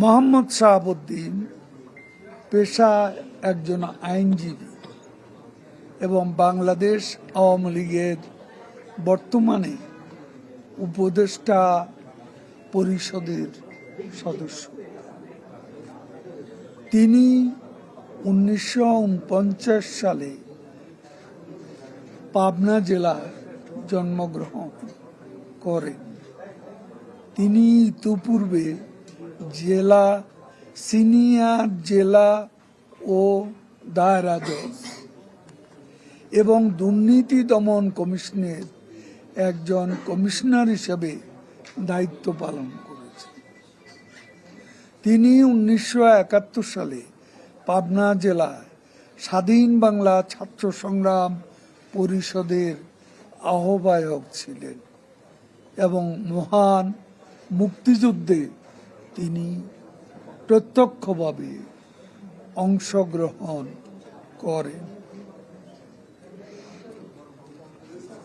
মোহাম্মদ শাহাবুদ্দিন পেশা একজন আইনজীবী এবং বাংলাদেশ আওয়ামী লীগের বর্তমানে উপদেষ্টা পরিষদের সদস্য। তিনি উনিশশো উনপঞ্চাশ সালে পাবনা জেলায় জন্মগ্রহণ করেন। তিনি ইতিপূর্বে জেলা, সিনিয়র জেলা ও দায়রা জজ এবং দুর্নীতি দমন কমিশনের একজন কমিশনার হিসেবে দায়িত্ব পালন করেছেন তিনি উনিশশো একাত্তর সালে পাবনা জেলায় স্বাধীন বাংলা ছাত্র সংগ্রাম পরিষদের আহ্বায়ক ছিলেন এবং মহান মুক্তিযুদ্ধে তিনি প্রত্যক্ষভাবে অংশগ্রহণ করেন।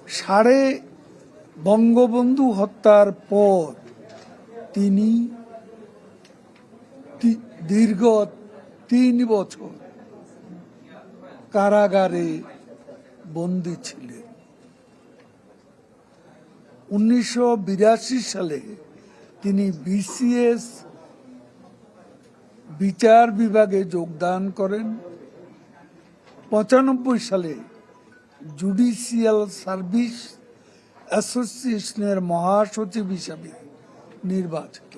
সাড়ে বঙ্গবন্ধু হত্যার পর তিনি দীর্ঘ তিন বছর কারাগারে বন্দী ছিলেন। উনিশশো বিরাশি সালে তিনি বিসিএস বিচার বিভাগে যোগদান করেন। পঁচানব্বই সালে জুডিশিয়াল সার্ভিস অ্যাসোসিয়েশনের মহাসচিব হিসাবে নির্বাচিত।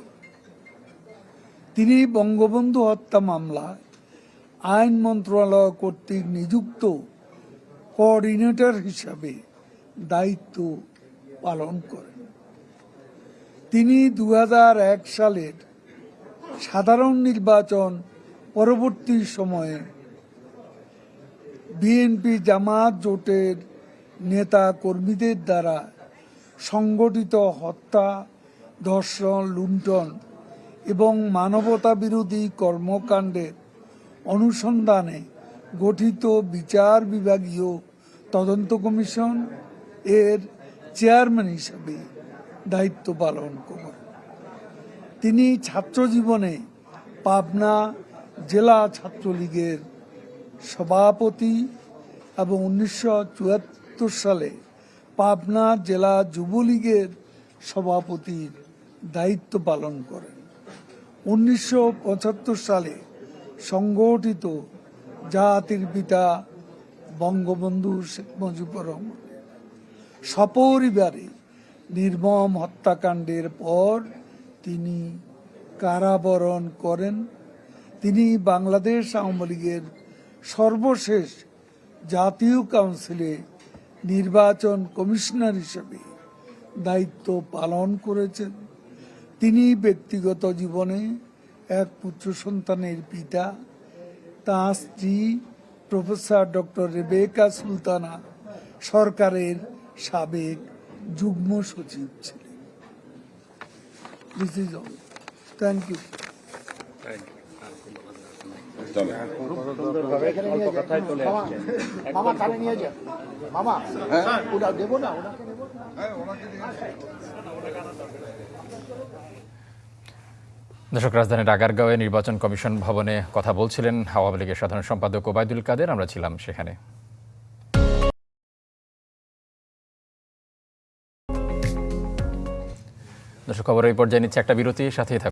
তিনি বঙ্গবন্ধু হত্যা মামলায় আইন মন্ত্রণালয় কর্তৃক নিযুক্ত কোঅর্ডিনেটর হিসাবে দায়িত্ব পালন করেন। তিনি দু হাজার এক সালের সাধারণ নির্বাচন পরবর্তী সময়ে বিএনপি জামাত জোটের নেতা কর্মীদের দ্বারা সংগঠিত হত্যা, ধর্ষণ, লুণ্ঠন এবং মানবতা বিরোধী কর্মকাণ্ডের অনুসন্ধানে গঠিত বিচার বিভাগীয় তদন্ত কমিশন এর চেয়ারম্যান হিসাবে। দায়িত্ব পালন করেন। তিনি ছাত্র জীবনে পাবনা জেলা ছাত্রলীগের সভাপতি এবং উনিশশো চুয়াত্তর সালে পাবনা জেলা যুবলীগের সভাপতির দায়িত্ব পালন করেন। উনিশশো পঁচাত্তর সালে সংগঠিত জাতির পিতা বঙ্গবন্ধু শেখ মুজিবুর রহমান সপরিবারে নির্মম হত্যাকাণ্ডের পর তিনি কারাবরণ করেন। তিনি বাংলাদেশ আওয়ামী লীগের সর্বশেষ জাতীয় কাউন্সিলে নির্বাচন কমিশনার হিসেবে দায়িত্ব পালন করেছেন। তিনি ব্যক্তিগত জীবনে এক পুত্র সন্তানের পিতা, তাঁর স্ত্রী প্রফেসর ডক্টর রেবেকা সুলতানা সরকারের সাবেক যুগ্ম সচিব ছিলেন। This is all thank you মামা কানে নিয়ে যান মামা ওটা দেবো না ওনাকে দেবো দর্শক রাজধানীর আগারগাঁওয়ে নির্বাচন কমিশন ভবনে কথা বলছিলেন আওয়ামী লীগের সাধারণ সম্পাদক ওবায়দুল কাদের। আমরা ছিলাম সেখানে। দর্শক খবর এই পর্যায়ে নিচ্ছে একটা বিরতি সাথেই থাকুন।